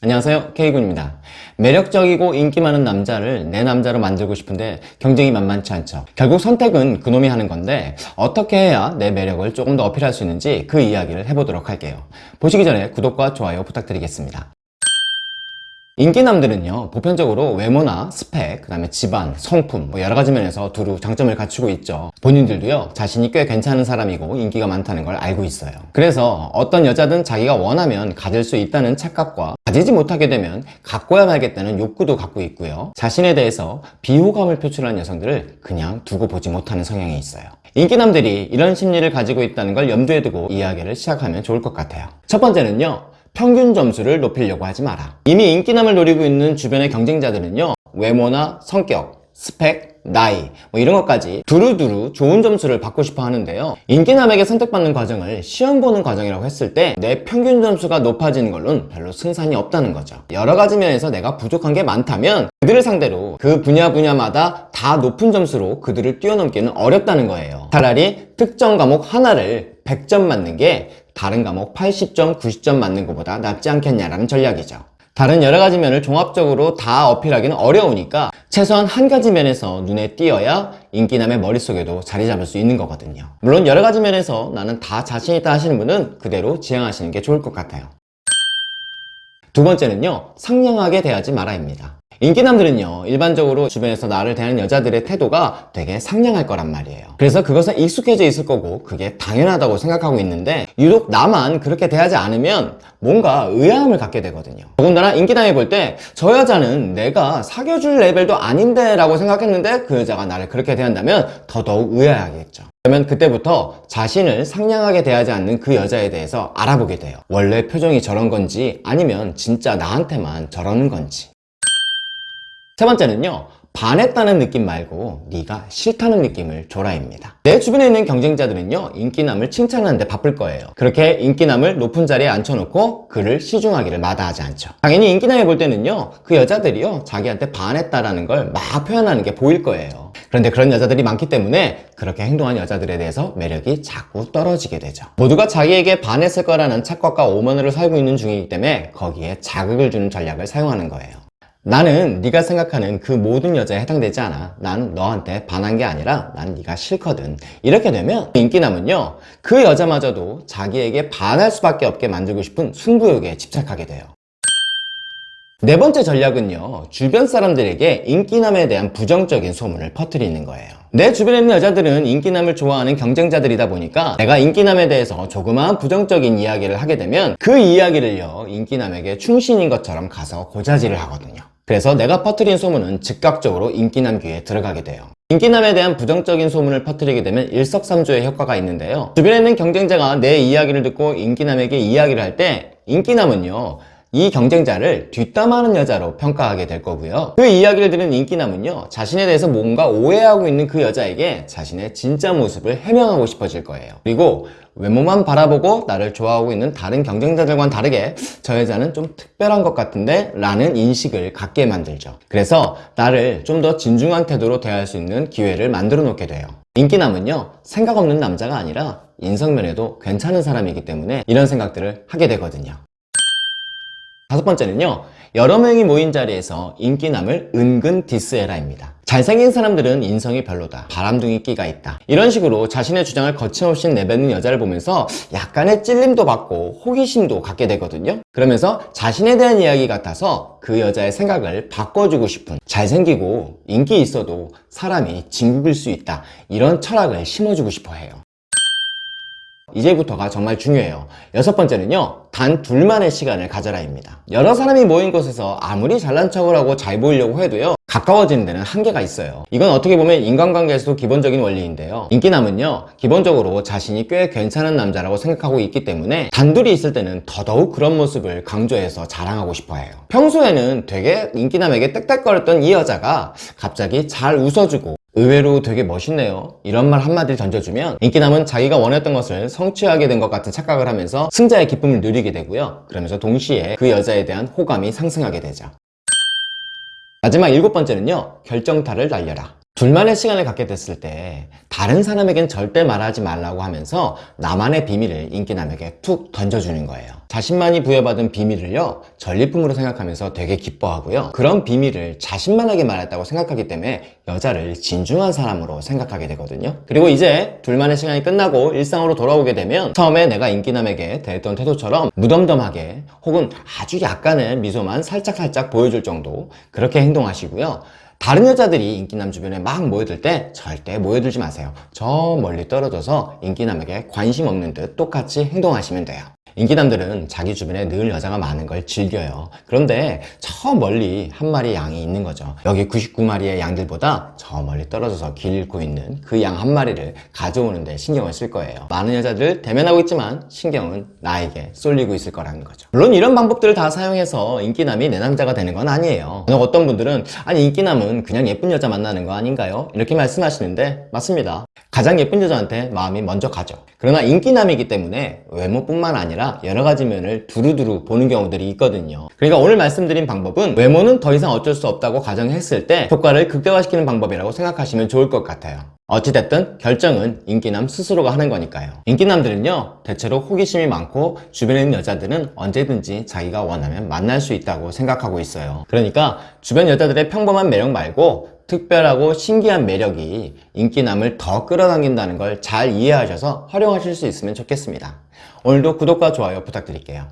안녕하세요. K군입니다. 매력적이고 인기 많은 남자를 내 남자로 만들고 싶은데 경쟁이 만만치 않죠. 결국 선택은 그놈이 하는 건데 어떻게 해야 내 매력을 조금 더 어필할 수 있는지 그 이야기를 해보도록 할게요. 보시기 전에 구독과 좋아요 부탁드리겠습니다 인기남들은요 보편적으로 외모나 스펙, 그 다음에 집안, 성품 뭐 여러가지 면에서 두루 장점을 갖추고 있죠. 본인들도요 자신이 꽤 괜찮은 사람이고 인기가 많다는 걸 알고 있어요. 그래서 어떤 여자든 자기가 원하면 가질 수 있다는 착각과 가지지 못하게 되면 갖고야 말겠다는 욕구도 갖고 있고요. 자신에 대해서 비호감을 표출하는 여성들을 그냥 두고 보지 못하는 성향이 있어요. 인기남들이 이런 심리를 가지고 있다는 걸 염두에 두고 이야기를 시작하면 좋을 것 같아요. 첫 번째는요 평균 점수를 높이려고 하지 마라. 이미 인기남을 노리고 있는 주변의 경쟁자들은요 외모나 성격, 스펙, 나이 뭐 이런 것까지 두루두루 좋은 점수를 받고 싶어 하는데요. 인기남에게 선택받는 과정을 시험 보는 과정이라고 했을 때 내 평균 점수가 높아지는 걸로는 별로 승산이 없다는 거죠. 여러 가지 면에서 내가 부족한 게 많다면 그들을 상대로 그 분야 분야마다 다 높은 점수로 그들을 뛰어넘기는 어렵다는 거예요. 차라리 특정 과목 하나를 100점 맞는 게 다른 과목 80점, 90점 맞는 것보다 낫지 않겠냐라는 전략이죠. 다른 여러 가지 면을 종합적으로 다 어필하기는 어려우니까 최소한 한 가지 면에서 눈에 띄어야 인기남의 머릿속에도 자리 잡을 수 있는 거거든요. 물론 여러 가지 면에서 나는 다 자신 있다 하시는 분은 그대로 지향하시는 게 좋을 것 같아요. 두 번째는요, 상냥하게 대하지 마라입니다. 인기남들은요 일반적으로 주변에서 나를 대하는 여자들의 태도가 되게 상냥할 거란 말이에요. 그래서 그것은 익숙해져 있을 거고 그게 당연하다고 생각하고 있는데 유독 나만 그렇게 대하지 않으면 뭔가 의아함을 갖게 되거든요. 더군다나 인기남이 볼 때 저 여자는 내가 사귀어줄 레벨도 아닌데 라고 생각했는데 그 여자가 나를 그렇게 대한다면 더더욱 의아하겠죠. 그러면 그때부터 자신을 상냥하게 대하지 않는 그 여자에 대해서 알아보게 돼요. 원래 표정이 저런 건지 아니면 진짜 나한테만 저러는 건지 세 번째는요 반했다는 느낌 말고 네가 싫다는 느낌을 줘라입니다. 내 주변에 있는 경쟁자들은요 인기남을 칭찬하는데 바쁠 거예요. 그렇게 인기남을 높은 자리에 앉혀놓고 그를 시중하기를 마다하지 않죠. 당연히 인기남이 볼 때는요 그 여자들이요 자기한테 반했다라는 걸 막 표현하는 게 보일 거예요. 그런데 그런 여자들이 많기 때문에 그렇게 행동한 여자들에 대해서 매력이 자꾸 떨어지게 되죠. 모두가 자기에게 반했을 거라는 착각과 오만으로 살고 있는 중이기 때문에 거기에 자극을 주는 전략을 사용하는 거예요 나는 네가 생각하는 그 모든 여자에 해당되지 않아. 난 너한테 반한 게 아니라 난 네가 싫거든. 이렇게 되면 인기남은요 그 여자마저도 자기에게 반할 수밖에 없게 만들고 싶은 승부욕에 집착하게 돼요. 네 번째 전략은요 주변 사람들에게 인기남에 대한 부정적인 소문을 퍼뜨리는 거예요. 내 주변에 있는 여자들은 인기남을 좋아하는 경쟁자들이다 보니까 내가 인기남에 대해서 조그마한 부정적인 이야기를 하게 되면 그 이야기를요 인기남에게 충신인 것처럼 가서 고자질을 하거든요 그래서 내가 퍼뜨린 소문은 즉각적으로 인기남 귀에 들어가게 돼요. 인기남에 대한 부정적인 소문을 퍼뜨리게 되면 일석삼조의 효과가 있는데요. 주변에 있는 경쟁자가 내 이야기를 듣고 인기남에게 이야기를 할 때 인기남은요 이 경쟁자를 뒷담하는 여자로 평가하게 될 거고요. 그 이야기를 들은 인기남은요 자신에 대해서 뭔가 오해하고 있는 그 여자에게 자신의 진짜 모습을 해명하고 싶어질 거예요. 그리고 외모만 바라보고 나를 좋아하고 있는 다른 경쟁자들과는 다르게 저 여자는 좀 특별한 것 같은데 라는 인식을 갖게 만들죠. 그래서 나를 좀 더 진중한 태도로 대할 수 있는 기회를 만들어 놓게 돼요. 인기남은요 생각 없는 남자가 아니라 인성면에도 괜찮은 사람이기 때문에 이런 생각들을 하게 되거든요 다섯 번째는요 여러 명이 모인 자리에서 인기남을 은근 디스해라입니다. 잘생긴 사람들은 인성이 별로다. 바람둥이 끼가 있다. 이런 식으로 자신의 주장을 거침없이 내뱉는 여자를 보면서 약간의 찔림도 받고 호기심도 갖게 되거든요. 그러면서 자신에 대한 이야기 같아서 그 여자의 생각을 바꿔주고 싶은 잘생기고 인기 있어도 사람이 진국일 수 있다. 이런 철학을 심어주고 싶어 해요 이제부터가 정말 중요해요. 여섯 번째는요 단 둘만의 시간을 가져라입니다. 여러 사람이 모인 곳에서 아무리 잘난 척을 하고 잘 보이려고 해도요 가까워지는 데는 한계가 있어요. 이건 어떻게 보면 인간관계에서도 기본적인 원리인데요. 인기남은요 기본적으로 자신이 꽤 괜찮은 남자라고 생각하고 있기 때문에 단둘이 있을 때는 더더욱 그런 모습을 강조해서 자랑하고 싶어 해요. 평소에는 되게 인기남에게 땡땡거렸던 이 여자가 갑자기 잘 웃어주고 의외로 되게 멋있네요. 이런 말 한마디를 던져주면 인기남은 자기가 원했던 것을 성취하게 된 것 같은 착각을 하면서 승자의 기쁨을 누리게 되고요. 그러면서 동시에 그 여자에 대한 호감이 상승하게 되죠. 마지막 일곱 번째는요. 결정타를 날려라 둘만의 시간을 갖게 됐을 때 다른 사람에겐 절대 말하지 말라고 하면서 나만의 비밀을 인기남에게 툭 던져주는 거예요. 자신만이 부여받은 비밀을요 전리품으로 생각하면서 되게 기뻐하고요. 그런 비밀을 자신만에게 말했다고 생각하기 때문에 여자를 진중한 사람으로 생각하게 되거든요. 그리고 이제 둘만의 시간이 끝나고 일상으로 돌아오게 되면 처음에 내가 인기남에게 대했던 태도처럼 무덤덤하게 혹은 아주 약간의 미소만 살짝살짝 보여줄 정도 그렇게 행동하시고요. 다른 여자들이 인기남 주변에 막 모여들 때 절대 모여들지 마세요. 저 멀리 떨어져서 인기남에게 관심 없는 듯 똑같이 행동하시면 돼요. 인기남들은 자기 주변에 늘 여자가 많은 걸 즐겨요. 그런데 저 멀리 한 마리 양이 있는 거죠. 여기 99마리의 양들보다 저 멀리 떨어져서 길 잃고 있는 그 양 한 마리를 가져오는데 신경을 쓸 거예요. 많은 여자들 대면하고 있지만 신경은 나에게 쏠리고 있을 거라는 거죠. 물론 이런 방법들을 다 사용해서 인기남이 내 남자가 되는 건 아니에요. 어떤 분들은 아니 인기남은 그냥 예쁜 여자 만나는 거 아닌가요? 이렇게 말씀하시는데 맞습니다. 가장 예쁜 여자한테 마음이 먼저 가죠. 그러나 인기남이기 때문에 외모뿐만 아니라 여러 가지 면을 두루두루 보는 경우들이 있거든요. 그러니까 오늘 말씀드린 방법은 외모는 더 이상 어쩔 수 없다고 가정했을 때 효과를 극대화시키는 방법이라고 생각하시면 좋을 것 같아요. 어찌됐든 결정은 인기남 스스로가 하는 거니까요. 인기남들은요, 대체로 호기심이 많고 주변에 있는 여자들은 언제든지 자기가 원하면 만날 수 있다고 생각하고 있어요. 그러니까 주변 여자들의 평범한 매력 말고 특별하고 신기한 매력이 인기남을 더 끌어당긴다는 걸 잘 이해하셔서 활용하실 수 있으면 좋겠습니다. 오늘도 구독과 좋아요 부탁드릴게요.